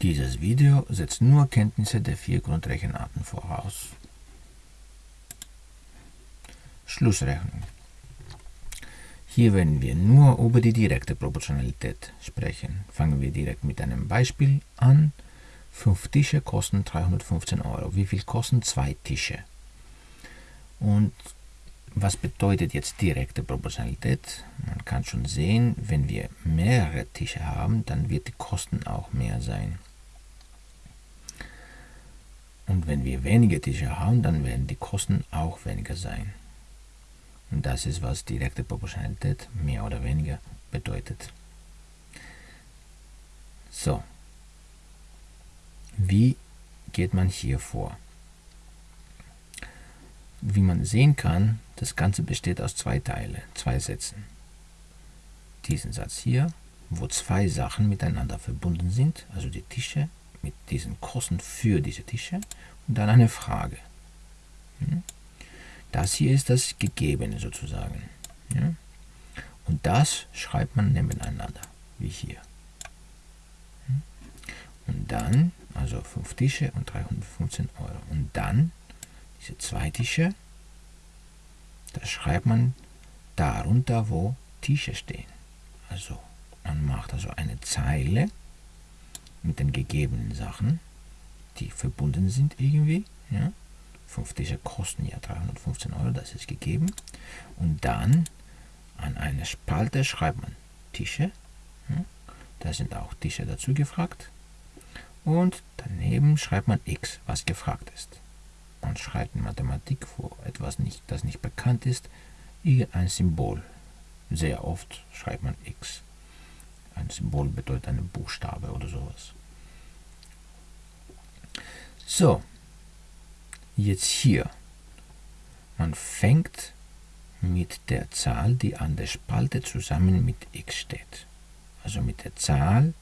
Dieses Video setzt nur Kenntnisse der vier Grundrechenarten voraus. Schlussrechnung. Hier werden wir nur über die direkte Proportionalität sprechen. Fangen wir direkt mit einem Beispiel an. Fünf Tische kosten 315 Euro. Wie viel kosten zwei Tische? Und was bedeutet jetzt direkte Proportionalität? Man kann schon sehen, wenn wir mehrere Tische haben, dann wird die Kosten auch mehr sein. Und wenn wir weniger Tische haben, dann werden die Kosten auch weniger sein. Und das ist, was direkte Proportionalität mehr oder weniger bedeutet. So, wie geht man hier vor? Wie man sehen kann, das Ganze besteht aus zwei Teilen, zwei Sätzen. Diesen Satz hier, wo zwei Sachen miteinander verbunden sind, also die Tische mit diesen Kosten für diese Tische und dann eine Frage. Hm? Das hier ist das Gegebene sozusagen. Und das schreibt man nebeneinander, wie hier. Hm? Und dann, also 5 Tische und 315 Euro. Und dann diese zwei Tische, das schreibt man darunter, wo Tische stehen. Also man macht also eine Zeile mit den gegebenen Sachen, die verbunden sind irgendwie. Ja? 5 Tische kosten ja 315 Euro, das ist gegeben. Und dann an eine Spalte schreibt man Tische. Ja? Da sind auch Tische dazu gefragt. Und daneben schreibt man x, was gefragt ist. Man schreibt in Mathematik, wo etwas nicht, das nicht bekannt ist, ein Symbol. Sehr oft schreibt man x. Ein Symbol bedeutet eine Buchstabe oder sowas. So, jetzt hier. Man fängt mit der Zahl, die an der Spalte zusammen mit x steht. Also mit der Zahl,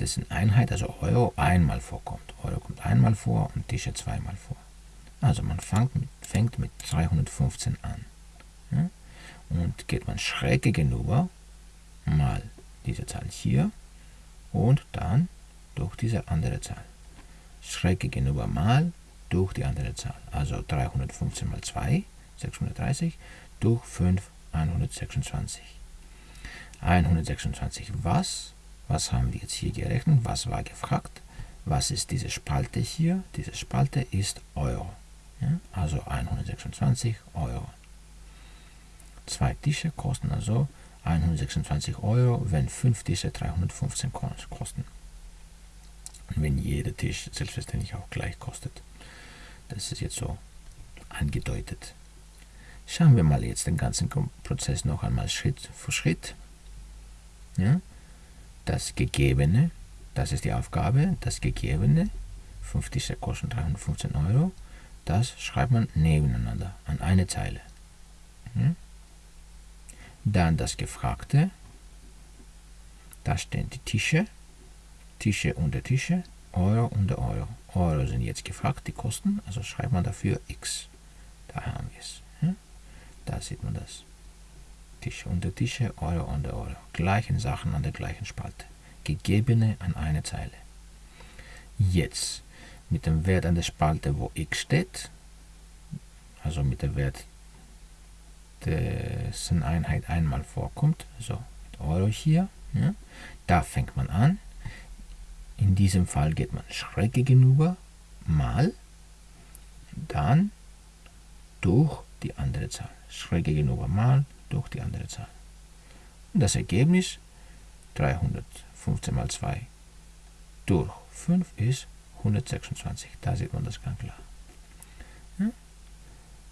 dessen Einheit, also Euro, einmal vorkommt. Euro kommt einmal vor und Tische zweimal vor. Also man fängt mit, fängt mit 315 an. Ja? Und geht man schräg gegenüber, mal diese Zahl hier und dann durch diese andere Zahl. Schräg gegenüber mal durch die andere Zahl. Also 315 mal 2, 630, durch 5, 126. 126 was? Was haben wir jetzt hier gerechnet? Was war gefragt? Was ist diese Spalte hier? Diese Spalte ist Euro. Ja? Also 126 Euro. Zwei Tische kosten also 126 Euro, wenn fünf Tische 315 kosten. Und wenn jeder Tisch selbstverständlich auch gleich kostet. Das ist jetzt so angedeutet. Schauen wir mal jetzt den ganzen Prozess noch einmal Schritt für Schritt. Ja? Das Gegebene, das ist die Aufgabe, das Gegebene, 5 Tische kosten 315 Euro, das schreibt man nebeneinander an eine Zeile. Ja? Dann das Gefragte, da stehen die Tische, Tische unter Tische, Euro unter Euro. Euro sind jetzt gefragt, die Kosten, also schreibt man dafür x. Da haben wir es. Da sieht man das. Tische unter Tische, Euro unter Euro. Gleichen Sachen an der gleichen Spalte. Gegebene an eine Zeile. Jetzt mit dem Wert an der Spalte, wo x steht, also mit dem Wert, dessen Einheit einmal vorkommt, also mit Euro hier, ja, da fängt man an in diesem Fall geht man schräg gegenüber, mal, dann durch die andere Zahl. Schräg gegenüber mal durch die andere Zahl. Und das Ergebnis 315 mal 2 durch 5 ist 126. Da sieht man das ganz klar. Ja?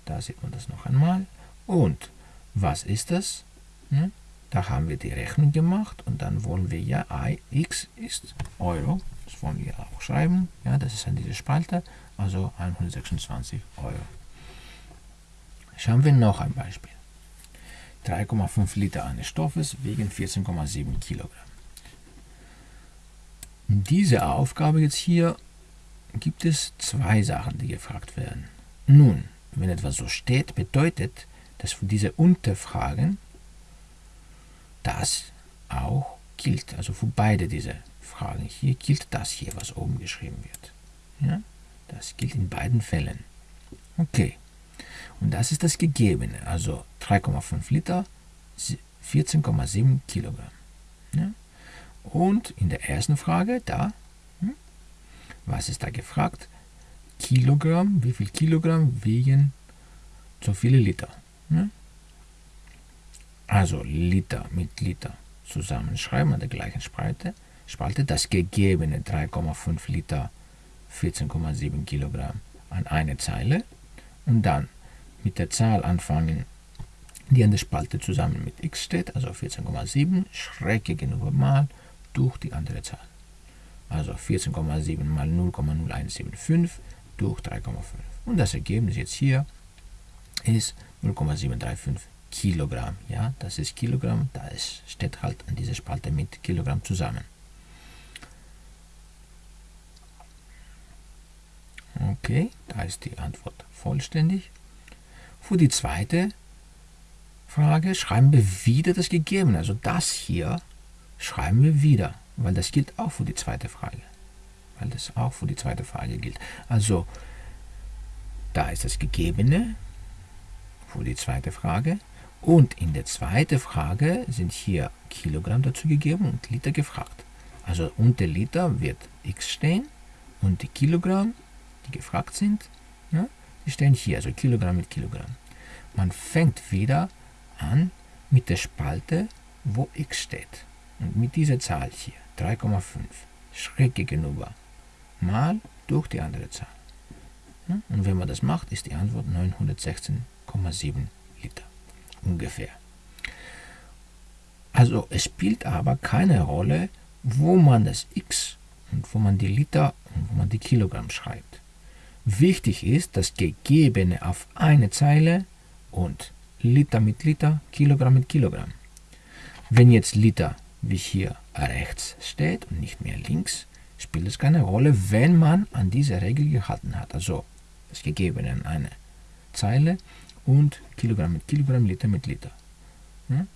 Da sieht man das noch einmal. Und was ist das? Ja? Da haben wir die Rechnung gemacht und dann wollen wir ja x ist Euro. Das wollen wir auch schreiben. Ja, das ist an diese Spalte, also 126 Euro. Schauen wir noch ein Beispiel. 3,5 Liter eines Stoffes wiegen 14,7 Kilogramm. In dieser Aufgabe jetzt hier gibt es zwei Sachen, die gefragt werden. Nun, wenn etwas so steht, bedeutet, dass für diese Unterfragen das auch gilt, also für beide diese Fragen hier gilt das hier, was oben geschrieben wird. Ja? Das gilt in beiden Fällen. Okay. Und das ist das Gegebene, also 3,5 Liter, 14,7 Kilogramm. Ja? Und in der ersten Frage, da, hm, was ist da gefragt? Kilogramm, wie viel Kilogramm wiegen so viele Liter? Ja? Also Liter mit Liter zusammenschreiben an der gleichen Spalte, Spalte das gegebene 3,5 Liter 14,7 Kilogramm an eine Zeile und dann mit der Zahl anfangen, die an der Spalte zusammen mit x steht, also 14,7 schräg gegenüber mal durch die andere Zahl. Also 14,7 mal 0,0175 durch 3,5. Und das Ergebnis jetzt hier ist 0,735 Kilogramm. Ja, das ist Kilogramm, da steht halt an dieser Spalte mit Kilogramm zusammen. Okay, da ist die Antwort vollständig. Für die zweite Frage schreiben wir wieder das Gegebene. Also das hier schreiben wir wieder, weil das gilt auch für die zweite Frage. Weil das auch für die zweite Frage gilt. Also da ist das Gegebene für die zweite Frage. Und in der zweiten Frage sind hier Kilogramm dazu gegeben und Liter gefragt. Also unter Liter wird x stehen und die Kilogramm, die gefragt sind, ja, die stehen hier, also Kilogramm mit Kilogramm. Man fängt wieder an mit der Spalte, wo x steht. Und mit dieser Zahl hier, 3,5, schräg gegenüber, mal durch die andere Zahl. Und wenn man das macht, ist die Antwort 916,7 Liter ungefähr. Also es spielt aber keine Rolle, wo man das x und wo man die Liter und wo man die Kilogramm schreibt. Wichtig ist das Gegebene auf eine Zeile und Liter mit Liter, Kilogramm mit Kilogramm. Wenn jetzt Liter wie hier rechts steht und nicht mehr links, spielt es keine Rolle, wenn man an diese Regel gehalten hat. Also das Gegebene an eine Zeile und Kilogramm mit Kilogramm, Liter mit Liter. Ja?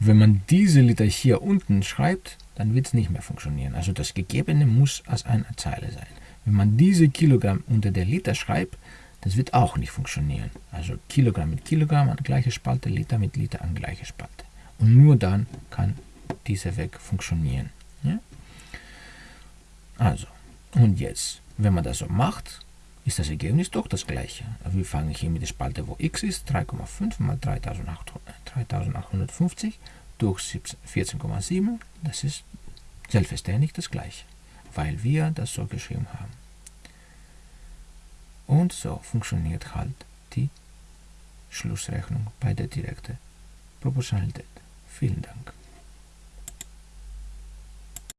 Wenn man diese Liter hier unten schreibt, dann wird es nicht mehr funktionieren. Also das Gegebene muss als eine Zeile sein. Wenn man diese Kilogramm unter der Liter schreibt, das wird auch nicht funktionieren. Also Kilogramm mit Kilogramm an gleiche Spalte, Liter mit Liter an gleiche Spalte. Und nur dann kann dieser Weg funktionieren. Ja? Also, und jetzt, wenn man das so macht, ist das Ergebnis doch das gleiche. Wir fangen hier mit der Spalte, wo x ist, 3,5 mal 3850 durch 14,7. Das ist selbstverständlich das gleiche, weil wir das so geschrieben haben. Und so funktioniert halt die Schlussrechnung bei der direkten Proportionalität. Vielen Dank.